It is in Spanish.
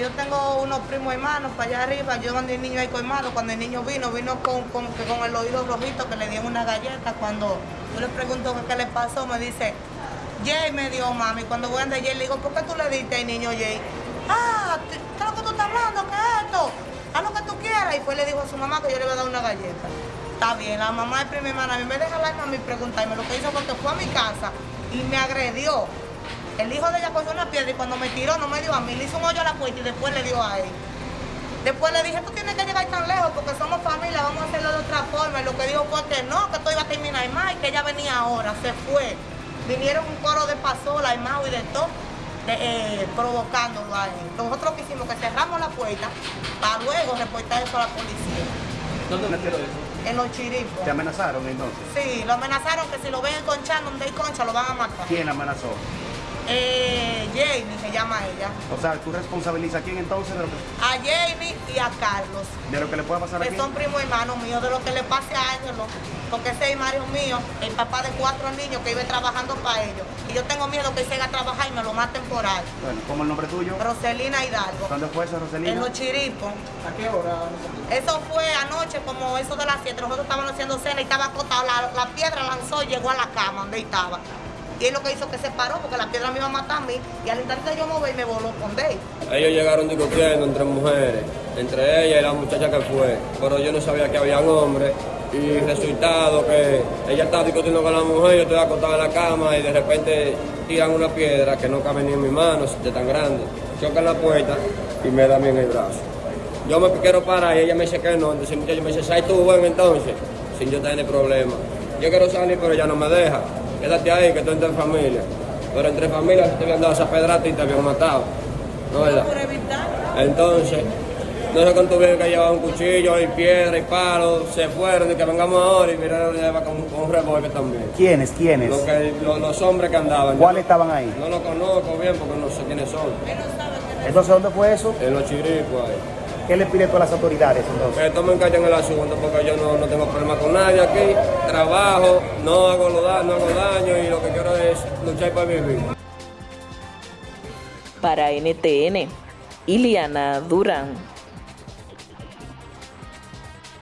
Yo tengo unos primos hermanos para allá arriba, yo mandé el niño ahí colmado, cuando el niño vino, vino con, con, el oído rojito que le dieron una galleta, cuando yo le pregunto qué le pasó, me dice, Jay me dio mami, cuando voy a Jay le digo, ¿por qué tú le diste al niño Jay? Ah, ¿qué es lo que tú estás hablando? ¿Qué es esto? Haz lo que tú quieras. Y pues le dijo a su mamá que yo le iba a dar una galleta. Está bien, la mamá de prima hermana a mí me deja hablarme a mí preguntarme lo que hizo porque fue a mi casa y me agredió. El hijo de ella cogió una piedra y cuando me tiró no me dio a mí, le hizo un hoyo a la puerta y después le dio a él. Después le dije, tú tienes que llegar tan lejos porque somos familia, vamos a hacerlo de otra forma. Y lo que dijo fue que no, que esto iba a terminar más y que ella venía ahora, se fue. Vinieron un coro de pasola, y de todo, eh, provocándolo a él. Nosotros que hicimos que cerramos la puerta para luego reportar eso a la policía. ¿Dónde metieron eso? En los chiripos. ¿Te amenazaron entonces? Sí, lo amenazaron que si lo ven conchando donde hay concha lo van a matar. ¿Quién amenazó? Eh, Jamie se llama ella. O sea, ¿tú responsabilizas a quién entonces de lo que, A Jamie y a Carlos. de lo que le pueda pasar Que aquí? son primos hermanos míos, de lo que le pase a Ángelo. Porque ese es Mario mío, el papá de cuatro niños que vive trabajando para ellos. Y yo tengo miedo que él siga a trabajar y me lo maten por ahí. Bueno, ¿cómo el nombre tuyo? Roselina Hidalgo. ¿Dónde fue eso, Roselina? En los chiripos. ¿A qué hora? Eso fue anoche, como eso de las 7. Nosotros estábamos haciendo cena y estaba acostado. La, la piedra lanzó y llegó a la cama donde estaba. Y es lo que hizo que se paró, porque la piedra me iba a matar a mí. Y al instante yo mover, me voló con él. Ellos llegaron discutiendo entre mujeres, entre ella y la muchacha que fue, pero yo no sabía que había hombres y resultado que ella estaba discutiendo con la mujer, yo estoy acostado en la cama y de repente tiran una piedra que no cabe ni en mi mano, de tan grande, chocan la puerta y me da a mí en el brazo. Yo me quiero parar y ella me dice que no, entonces el me dice, ¿sabes tú, bueno, entonces? Sin yo tener problema. Yo quiero salir, pero ella no me deja. Quédate ahí, que tú entre familia. Pero entre familias te habían dado esa pedrata y te habían matado. ¿No verdad? Por evitar. Entonces, no sé cuánto vieron que llevaba un cuchillo y piedra y palo, se fueron y que vengamos ahora y miraron lleva con, con un revólver también. ¿Quiénes? ¿Quiénes? Lo que, lo- los hombres que andaban. ¿Cuáles estaban ahí? No los conozco bien porque no sé quiénes son. Entonces, ¿dónde fue eso? En los chiricos ahí. ¿Qué le pide tú a las autoridades entonces? Que tomen carta en el asunto porque yo no, no tengo problema con nadie aquí. Trabajo, no hago, lo da- no hago daño y lo que quiero es luchar para vivir. Para NTN, Iliana Durán.